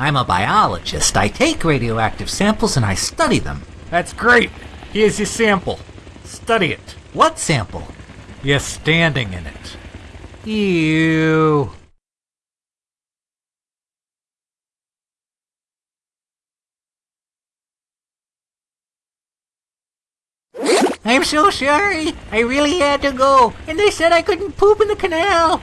I'm a biologist. I take radioactive samples and I study them. That's great. Here's your sample. Study it. What sample? You're standing in it. Ew. I'm so sorry. I really had to go, and they said I couldn't poop in the canal.